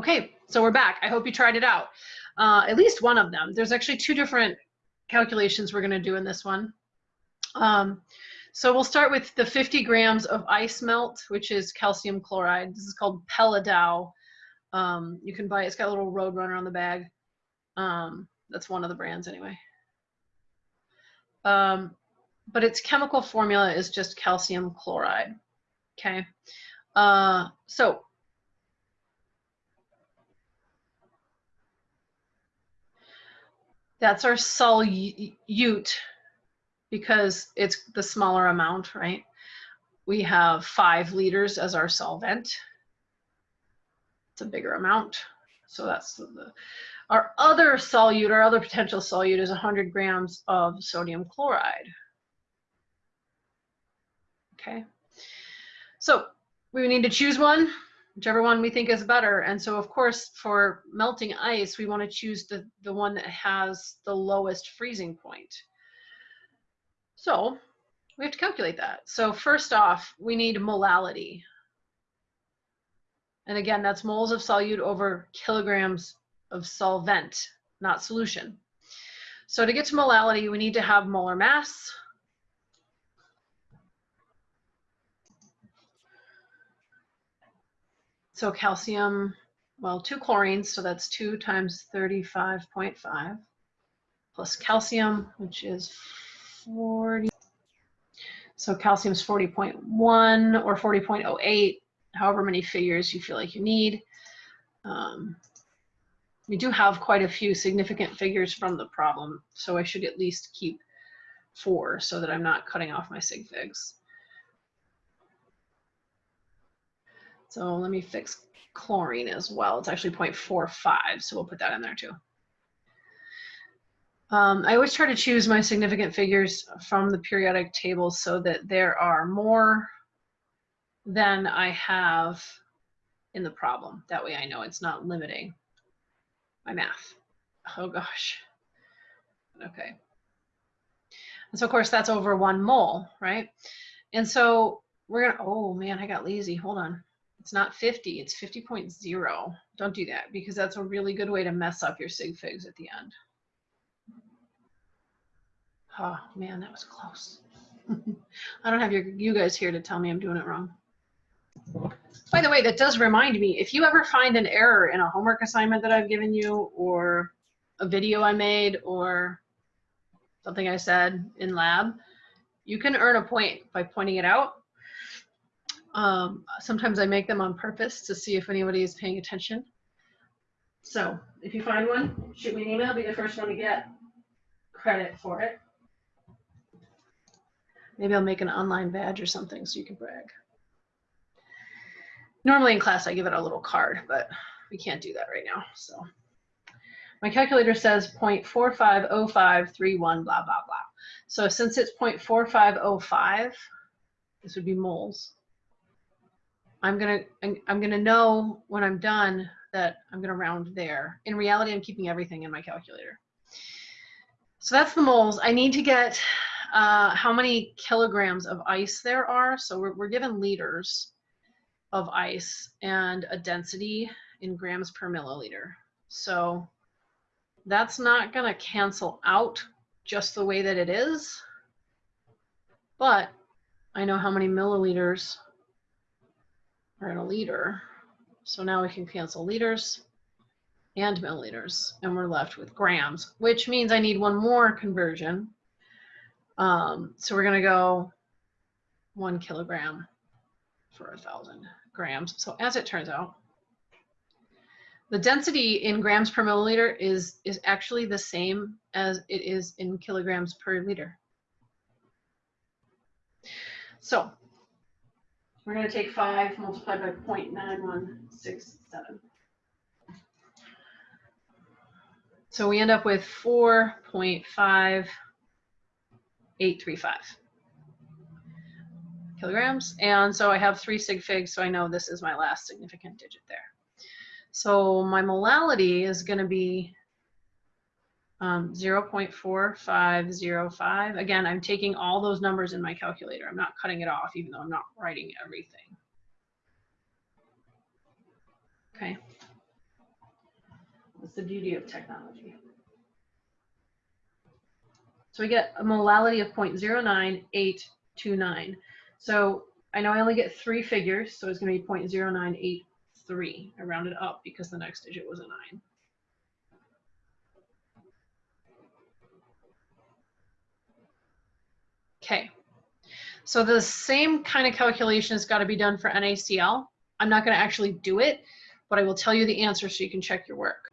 Okay, so we're back. I hope you tried it out. Uh, at least one of them. There's actually two different calculations we're going to do in this one. Um, so we'll start with the 50 grams of ice melt, which is calcium chloride. This is called Peladow. Um, you can buy it. It's got a little Roadrunner on the bag. Um, that's one of the brands anyway. Um, but its chemical formula is just calcium chloride. Okay. Uh, so that's our solute because it's the smaller amount, right? We have five liters as our solvent. It's a bigger amount. So that's the, our other solute, our other potential solute is 100 grams of sodium chloride. Okay. So we need to choose one, whichever one we think is better. And so of course, for melting ice, we want to choose the, the one that has the lowest freezing point. So we have to calculate that. So first off, we need molality. And again, that's moles of solute over kilograms of solvent, not solution. So to get to molality, we need to have molar mass. So calcium, well, two chlorines, so that's two times 35.5 plus calcium, which is 40. So calcium is 40.1 or 40.08, however many figures you feel like you need. Um, we do have quite a few significant figures from the problem, so I should at least keep four so that I'm not cutting off my sig figs. So let me fix chlorine as well. It's actually 0.45, so we'll put that in there too. Um, I always try to choose my significant figures from the periodic table so that there are more than I have in the problem. That way I know it's not limiting my math. Oh gosh. Okay. And so of course that's over one mole, right? And so we're gonna, oh man, I got lazy, hold on. It's not 50, it's 50.0. Don't do that because that's a really good way to mess up your sig figs at the end. Oh man, that was close. I don't have your, you guys here to tell me I'm doing it wrong. By the way, that does remind me, if you ever find an error in a homework assignment that I've given you or a video I made or something I said in lab, you can earn a point by pointing it out. Um, sometimes I make them on purpose to see if anybody is paying attention. So if you find one, shoot me an email, be the first one to get credit for it. Maybe I'll make an online badge or something so you can brag. Normally in class I give it a little card, but we can't do that right now. So my calculator says 0.450531 blah, blah, blah. So since it's 0.4505, this would be moles. I'm gonna I'm gonna know when I'm done that I'm gonna round there. In reality, I'm keeping everything in my calculator. So that's the moles. I need to get uh, how many kilograms of ice there are. So we're, we're given liters of ice and a density in grams per milliliter. So that's not to cancel out just the way that it is, but I know how many milliliters are in a liter. So now we can cancel liters and milliliters, and we're left with grams, which means I need one more conversion. Um, so we're going to go one kilogram for a thousand grams. So as it turns out, the density in grams per milliliter is, is actually the same as it is in kilograms per liter. So we're going to take 5 multiplied by 0.9167. So we end up with 4.5835 kilograms. And so I have three sig figs, so I know this is my last significant digit there. So my molality is going to be um, 0.4505. Again, I'm taking all those numbers in my calculator. I'm not cutting it off, even though I'm not writing everything. Okay. That's the beauty of technology. So we get a molality of 0.09829. So I know I only get three figures, so it's going to be 0.0983. I rounded up because the next digit was a 9. Okay, so the same kind of calculation has got to be done for NaCl. I'm not going to actually do it, but I will tell you the answer so you can check your work.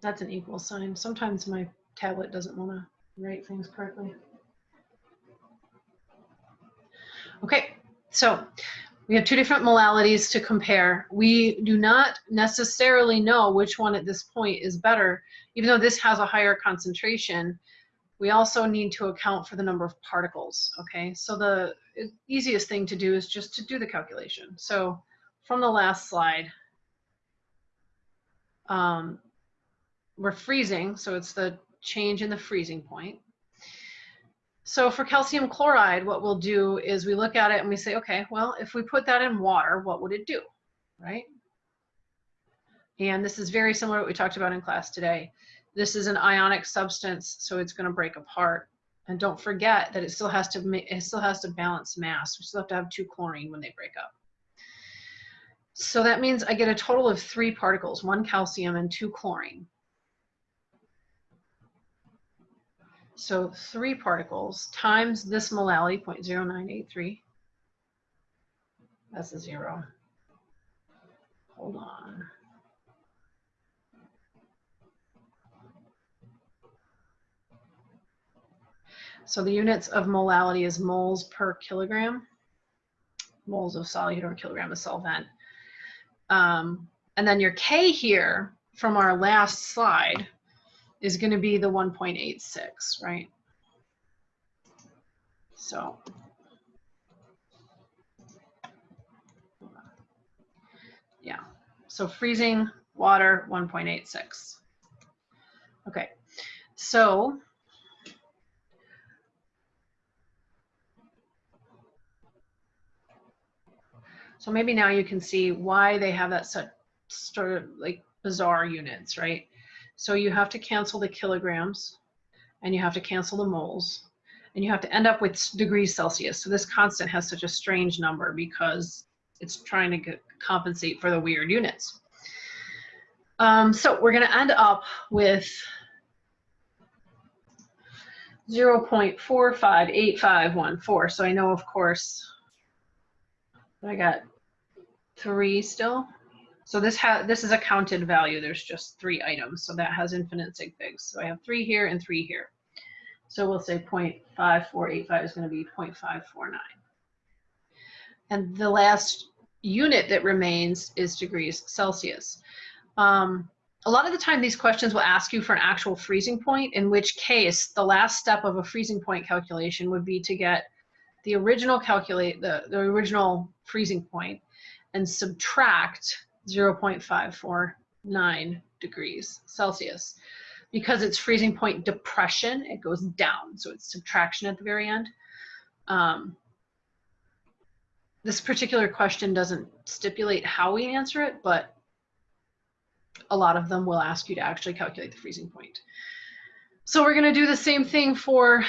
That's an equal sign. Sometimes my tablet doesn't want to write things correctly. Okay, so we have two different molalities to compare. We do not necessarily know which one at this point is better, even though this has a higher concentration. We also need to account for the number of particles, okay? So the easiest thing to do is just to do the calculation. So from the last slide, um, we're freezing, so it's the change in the freezing point. So for calcium chloride, what we'll do is we look at it and we say, okay, well, if we put that in water, what would it do, right? And this is very similar to what we talked about in class today. This is an ionic substance, so it's going to break apart. And don't forget that it still has to it still has to balance mass. We still have to have two chlorine when they break up. So that means I get a total of three particles, one calcium and two chlorine. So three particles times this molality, 0.0983. That's a zero. Hold on. So the units of molality is moles per kilogram, moles of solute or kilogram of solvent. Um, and then your K here from our last slide is going to be the 1.86, right? So yeah, so freezing water 1.86. Okay, so So maybe now you can see why they have that such sort of like bizarre units, right? So you have to cancel the kilograms and you have to cancel the moles and you have to end up with degrees Celsius. So this constant has such a strange number because it's trying to get, compensate for the weird units. Um, so we're going to end up with 0 0.458514. So I know, of course, I got three still. So this has this is a counted value. There's just three items, so that has infinite sig figs. So I have three here and three here. So we'll say 0.5485 is going to be 0.549. And the last unit that remains is degrees Celsius. Um, a lot of the time these questions will ask you for an actual freezing point, in which case the last step of a freezing point calculation would be to get the original calculate the, the original freezing point and subtract 0.549 degrees Celsius. Because it's freezing point depression, it goes down. So it's subtraction at the very end. Um, this particular question doesn't stipulate how we answer it, but a lot of them will ask you to actually calculate the freezing point. So we're going to do the same thing for,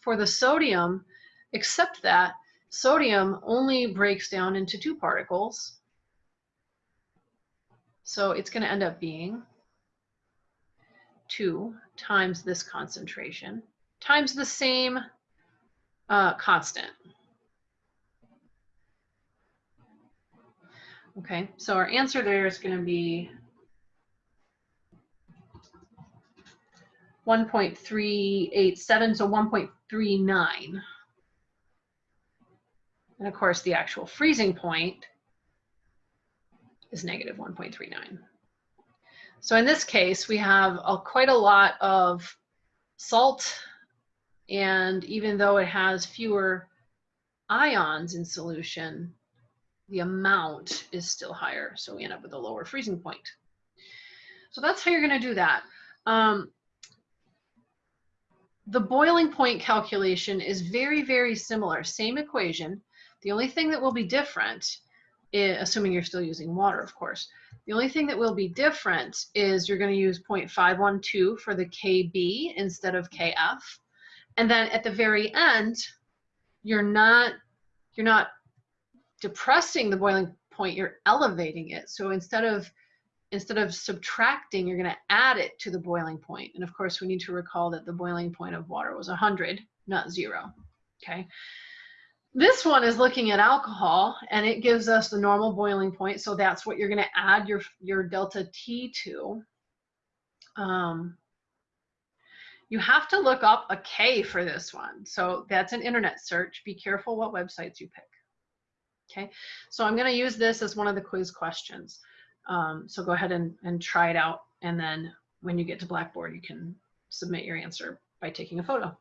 for the sodium, except that sodium only breaks down into two particles, so it's going to end up being 2 times this concentration times the same uh, constant. Okay, so our answer there is going to be 1.387, so 1.39. And of course, the actual freezing point is negative 1.39. So in this case, we have a, quite a lot of salt, and even though it has fewer ions in solution, the amount is still higher, so we end up with a lower freezing point. So that's how you're going to do that. Um, the boiling point calculation is very, very similar, same equation. The only thing that will be different i- assuming you're still using water, of course. The only thing that will be different is you're going to use 0.512 for the KB instead of KF. And then at the very end, you're not you're not depressing the boiling point, you're elevating it. So instead of instead of subtracting, you're going to add it to the boiling point. And of course, we need to recall that the boiling point of water was 100, not zero. Okay. This one is looking at alcohol and it gives us the normal boiling point. So that's what you're going to add your, your delta T to. Um, you have to look up a K for this one. So that's an internet search. Be careful what websites you pick. Okay, so I'm going to use this as one of the quiz questions. Um, so go ahead and, and try it out. And then when you get to Blackboard, you can submit your answer by taking a photo.